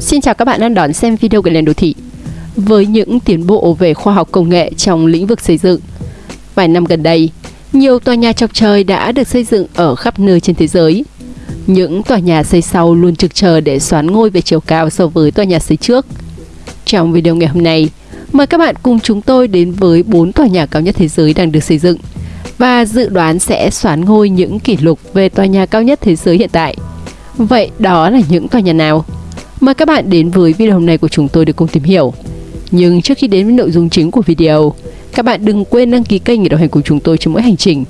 Xin chào các bạn đang đón xem video của Lên Đô Thị. Với những tiến bộ về khoa học công nghệ trong lĩnh vực xây dựng, vài năm gần đây, nhiều tòa nhà chọc trời đã được xây dựng ở khắp nơi trên thế giới. Những tòa nhà xây sau luôn trực chờ để xoán ngôi về chiều cao so với tòa nhà xây trước. Trong video ngày hôm nay, mời các bạn cùng chúng tôi đến với 4 tòa nhà cao nhất thế giới đang được xây dựng và dự đoán sẽ xoán ngôi những kỷ lục về tòa nhà cao nhất thế giới hiện tại. Vậy đó là những tòa nhà nào? Mời các bạn đến với video hôm nay của chúng tôi để cùng tìm hiểu. Nhưng trước khi đến với nội dung chính của video, các bạn đừng quên đăng ký kênh để đồng hành cùng chúng tôi trong mỗi hành trình.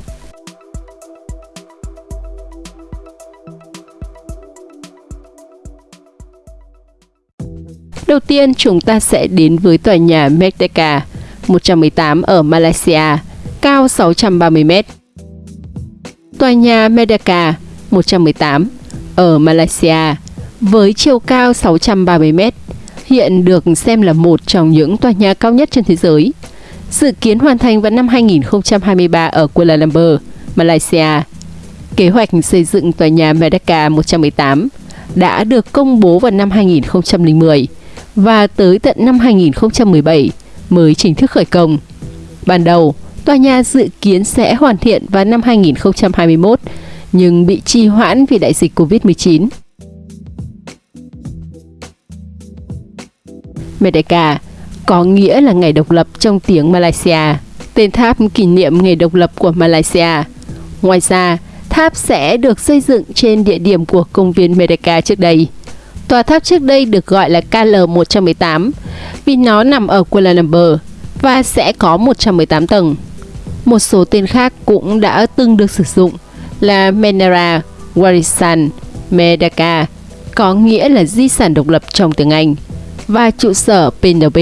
Đầu tiên, chúng ta sẽ đến với tòa nhà Merdeka 118 ở Malaysia, cao 630 m. Tòa nhà Merdeka 118 ở Malaysia với chiều cao 630 m, hiện được xem là một trong những tòa nhà cao nhất trên thế giới. Dự kiến hoàn thành vào năm 2023 ở Kuala Lumpur, Malaysia. Kế hoạch xây dựng tòa nhà Merdeka 118 đã được công bố vào năm 2010 và tới tận năm 2017 mới chính thức khởi công. Ban đầu, tòa nhà dự kiến sẽ hoàn thiện vào năm 2021 nhưng bị trì hoãn vì đại dịch Covid-19. Merdeka có nghĩa là ngày độc lập trong tiếng Malaysia, tên tháp kỷ niệm ngày độc lập của Malaysia. Ngoài ra, tháp sẽ được xây dựng trên địa điểm của công viên Merdeka trước đây. Tòa tháp trước đây được gọi là KL118 vì nó nằm ở Kuala Lumpur và sẽ có 118 tầng. Một số tên khác cũng đã từng được sử dụng là Menara Warisan Merdeka, có nghĩa là di sản độc lập trong tiếng Anh và trụ sở PNB,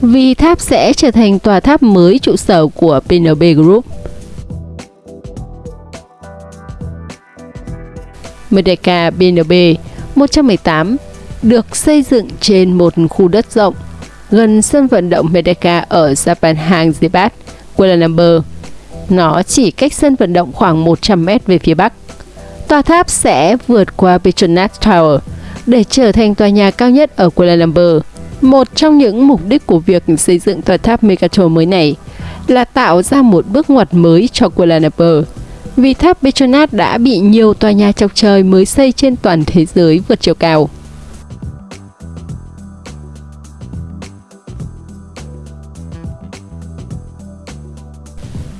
vì tháp sẽ trở thành tòa tháp mới trụ sở của PNB Group. Merdeka PNB 118 được xây dựng trên một khu đất rộng gần sân vận động Merdeka ở Japan Zibat, Kuala Lumpur. Nó chỉ cách sân vận động khoảng 100 mét về phía bắc. Tòa tháp sẽ vượt qua Petronas Tower để trở thành tòa nhà cao nhất ở Kuala Lumpur. Một trong những mục đích của việc xây dựng tòa tháp Megatron mới này là tạo ra một bước ngoặt mới cho Kuala Lumpur. Vì tháp Petronas đã bị nhiều tòa nhà chọc trời mới xây trên toàn thế giới vượt chiều cao.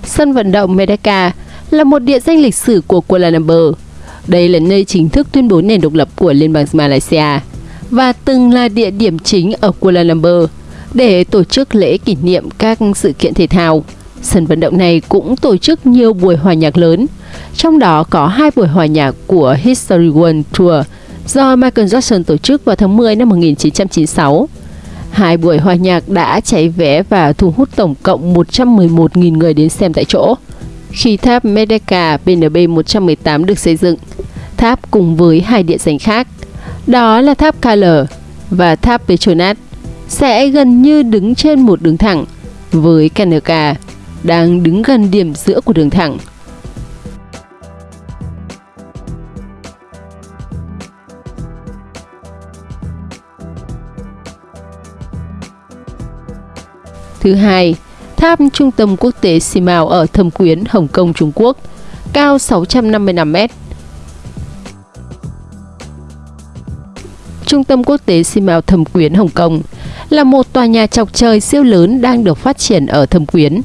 Sân vận động Medaka là một địa danh lịch sử của Kuala Lumpur đây là nơi chính thức tuyên bố nền độc lập của Liên bang Malaysia và từng là địa điểm chính ở Kuala Lumpur để tổ chức lễ kỷ niệm các sự kiện thể thao. Sân vận động này cũng tổ chức nhiều buổi hòa nhạc lớn, trong đó có hai buổi hòa nhạc của History World Tour do Michael Jackson tổ chức vào tháng 10 năm 1996. Hai buổi hòa nhạc đã cháy vé và thu hút tổng cộng 111.000 người đến xem tại chỗ. Khi tháp Medeka BNB 118 được xây dựng, tháp cùng với hai địa danh khác, đó là tháp KL và tháp Petronas, sẽ gần như đứng trên một đường thẳng, với KNK đang đứng gần điểm giữa của đường thẳng. Thứ hai, tháp Trung tâm Quốc tế Simao ở Thâm Quyến, Hồng Kông, Trung Quốc, cao 655 m. Trung tâm Quốc tế Simao Thâm Quyến, Hồng Kông là một tòa nhà chọc trời siêu lớn đang được phát triển ở Thâm Quyến,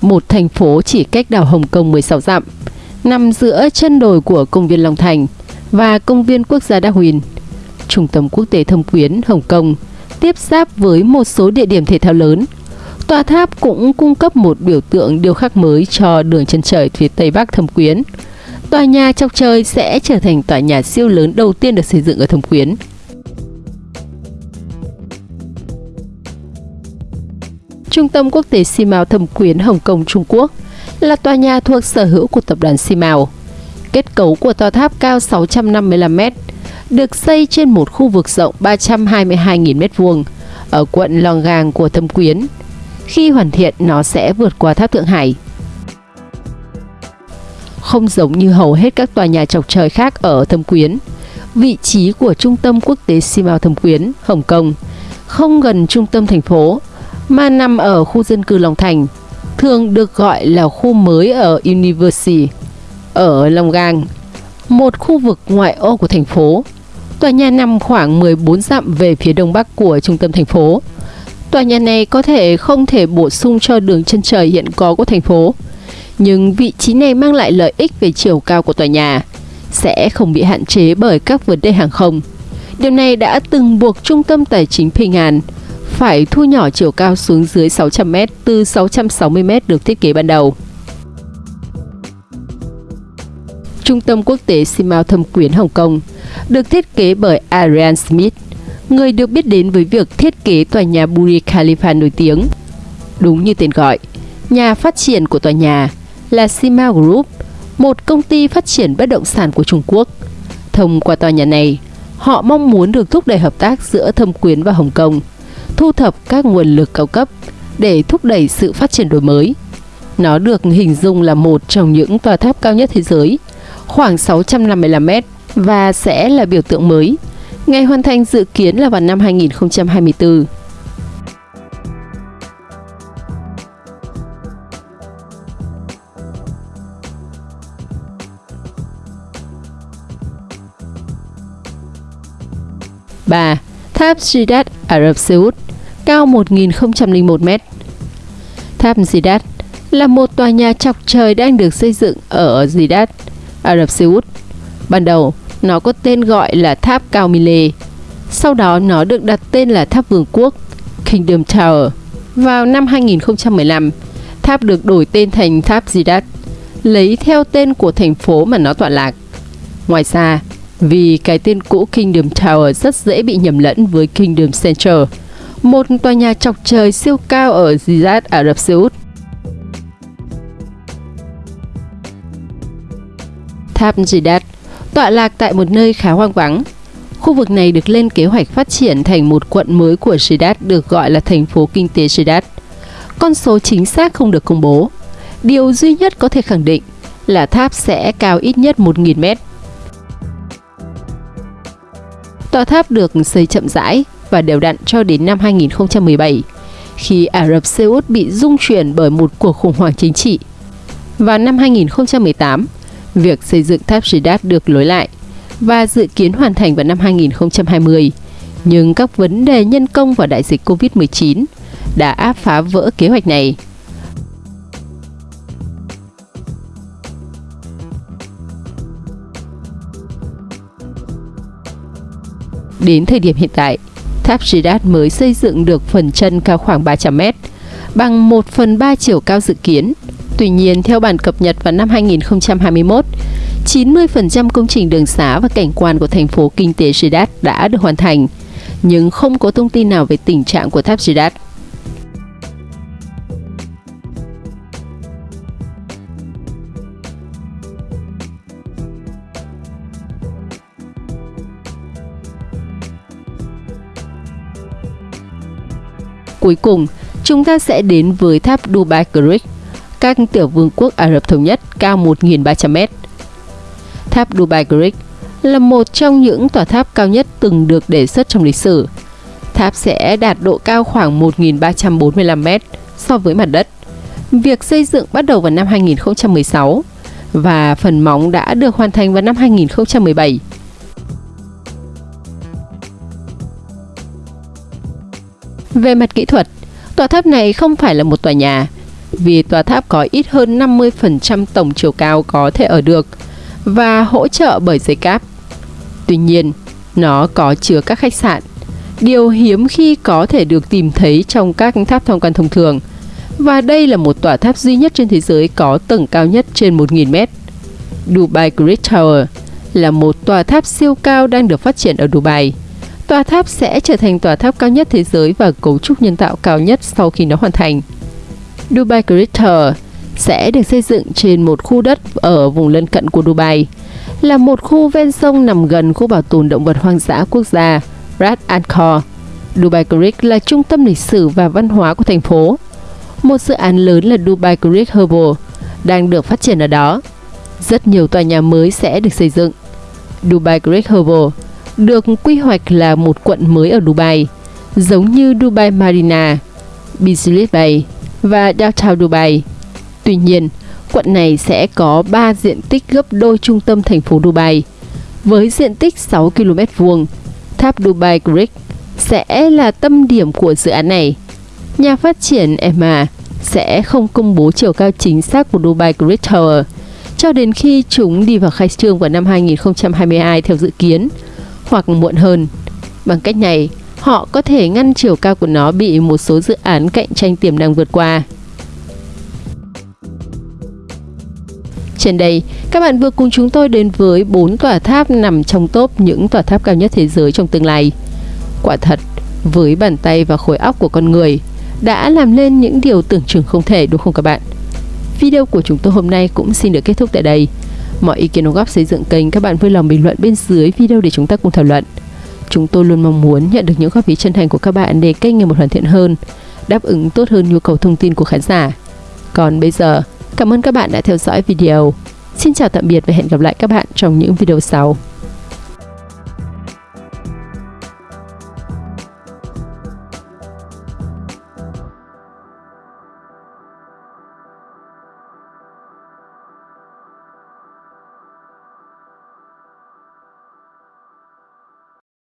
một thành phố chỉ cách đảo Hồng Kông 16 dặm, nằm giữa chân đồi của công viên Long Thành và công viên quốc gia Darwin. Trung tâm Quốc tế Thâm Quyến, Hồng Kông tiếp giáp với một số địa điểm thể thao lớn Tòa tháp cũng cung cấp một biểu tượng điêu khắc mới cho đường chân trời phía Tây Bắc Thâm Quyến. Tòa nhà chọc trời sẽ trở thành tòa nhà siêu lớn đầu tiên được xây dựng ở Thâm Quyến. Trung tâm Quốc tế Simao Thâm Quyến Hồng Kông Trung Quốc là tòa nhà thuộc sở hữu của tập đoàn Simao. Kết cấu của tòa tháp cao 655 m, được xây trên một khu vực rộng 322.000 m2 ở quận Longgang của Thâm Quyến, khi hoàn thiện, nó sẽ vượt qua tháp Thượng Hải. Không giống như hầu hết các tòa nhà chọc trời khác ở Thâm Quyến, vị trí của trung tâm quốc tế Simao Thâm Quyến, Hồng Kông, không gần trung tâm thành phố, mà nằm ở khu dân cư Long Thành, thường được gọi là khu mới ở University, ở Long Gang, một khu vực ngoại ô của thành phố. Tòa nhà nằm khoảng 14 dặm về phía đông bắc của trung tâm thành phố. Tòa nhà này có thể không thể bổ sung cho đường chân trời hiện có của thành phố, nhưng vị trí này mang lại lợi ích về chiều cao của tòa nhà, sẽ không bị hạn chế bởi các vấn đề hàng không. Điều này đã từng buộc trung tâm tài chính Ping An phải thu nhỏ chiều cao xuống dưới 600m từ 660m được thiết kế ban đầu. Trung tâm quốc tế Simao Thâm Quyến Hồng Kông được thiết kế bởi Ariane Smith, người được biết đến với việc thiết kế tòa nhà Burj Khalifa nổi tiếng. Đúng như tên gọi, nhà phát triển của tòa nhà là Sima Group, một công ty phát triển bất động sản của Trung Quốc. Thông qua tòa nhà này, họ mong muốn được thúc đẩy hợp tác giữa Thâm Quyến và Hồng Kông, thu thập các nguồn lực cao cấp để thúc đẩy sự phát triển đổi mới. Nó được hình dung là một trong những tòa tháp cao nhất thế giới, khoảng 655 mét và sẽ là biểu tượng mới. Ngày hoàn thành dự kiến là vào năm 2024. ba Tháp Sidat Ả Rập Xê Út cao 1.001 mét. Tháp Zidat là một tòa nhà chọc trời đang được xây dựng ở Zidat, Ả Rập Xê Út. Ban đầu, nó có tên gọi là tháp cao Mile. Sau đó nó được đặt tên là tháp vương quốc Kingdom Tower. Vào năm 2015, tháp được đổi tên thành tháp Zidat, lấy theo tên của thành phố mà nó tọa lạc. Ngoài ra, vì cái tên cũ Kingdom Tower rất dễ bị nhầm lẫn với Kingdom Center, một tòa nhà chọc trời siêu cao ở Riyadh, Ả Rập Xê Út. Tháp Riyadh tọa lạc tại một nơi khá hoang vắng. Khu vực này được lên kế hoạch phát triển thành một quận mới của Riyadh được gọi là thành phố kinh tế Riyadh. Con số chính xác không được công bố. Điều duy nhất có thể khẳng định là tháp sẽ cao ít nhất 1.000 mét. Tòa tháp được xây chậm rãi và đều đặn cho đến năm 2017, khi Ả Rập Xê Út bị rung chuyển bởi một cuộc khủng hoảng chính trị. Vào năm 2018, việc xây dựng tháp Jidat được lối lại và dự kiến hoàn thành vào năm 2020. Nhưng các vấn đề nhân công và đại dịch Covid-19 đã áp phá vỡ kế hoạch này. Đến thời điểm hiện tại, tháp Jidat mới xây dựng được phần chân cao khoảng 300 mét, bằng 1 phần 3 chiều cao dự kiến. Tuy nhiên, theo bản cập nhật vào năm 2021, 90% công trình đường xá và cảnh quan của thành phố kinh tế Jeddah đã được hoàn thành, nhưng không có thông tin nào về tình trạng của tháp Jeddah. Cuối cùng, chúng ta sẽ đến với tháp Dubai Creek, các tiểu vương quốc Ả Rập Thống Nhất cao 1.300 mét. Tháp Dubai Creek là một trong những tòa tháp cao nhất từng được đề xuất trong lịch sử. Tháp sẽ đạt độ cao khoảng 1.345 mét so với mặt đất. Việc xây dựng bắt đầu vào năm 2016 và phần móng đã được hoàn thành vào năm 2017. Về mặt kỹ thuật, tòa tháp này không phải là một tòa nhà, vì tòa tháp có ít hơn 50% tổng chiều cao có thể ở được và hỗ trợ bởi dây cáp. Tuy nhiên, nó có chứa các khách sạn, điều hiếm khi có thể được tìm thấy trong các tháp tham quan thông thường. Và đây là một tòa tháp duy nhất trên thế giới có tầng cao nhất trên 1.000 mét. Dubai Great Tower là một tòa tháp siêu cao đang được phát triển ở Dubai. Tòa tháp sẽ trở thành tòa tháp cao nhất thế giới và cấu trúc nhân tạo cao nhất sau khi nó hoàn thành. Dubai Crater Tower sẽ được xây dựng trên một khu đất ở vùng lân cận của Dubai, là một khu ven sông nằm gần khu bảo tồn động vật hoang dã quốc gia Ras Al Khor. Dubai Creek là trung tâm lịch sử và văn hóa của thành phố. Một dự án lớn là Dubai Creek Herbal đang được phát triển ở đó. Rất nhiều tòa nhà mới sẽ được xây dựng. Dubai Creek Herbal được quy hoạch là một quận mới ở Dubai, giống như Dubai Marina, Business Bay và Downtown Dubai. Tuy nhiên, quận này sẽ có 3 diện tích gấp đôi trung tâm thành phố Dubai. Với diện tích 6 km vuông, tháp Dubai Creek sẽ là tâm điểm của dự án này. Nhà phát triển EMA sẽ không công bố chiều cao chính xác của Dubai Creek Tower cho đến khi chúng đi vào khai trương vào năm 2022 theo dự kiến, hoặc muộn hơn. Bằng cách này, họ có thể ngăn chiều cao của nó bị một số dự án cạnh tranh tiềm năng vượt qua. Trên đây, các bạn vừa cùng chúng tôi đến với 4 tòa tháp nằm trong top những tòa tháp cao nhất thế giới trong tương lai. Quả thật, với bàn tay và khối óc của con người, đã làm nên những điều tưởng chừng không thể đúng không các bạn? Video của chúng tôi hôm nay cũng xin được kết thúc tại đây. Mọi ý kiến đóng góp xây dựng kênh các bạn vui lòng bình luận bên dưới video để chúng ta cùng thảo luận. Chúng tôi luôn mong muốn nhận được những góp ý chân thành của các bạn để kênh ngày một hoàn thiện hơn, đáp ứng tốt hơn nhu cầu thông tin của khán giả. Còn bây giờ, cảm ơn các bạn đã theo dõi video. Xin chào tạm biệt và hẹn gặp lại các bạn trong những video sau.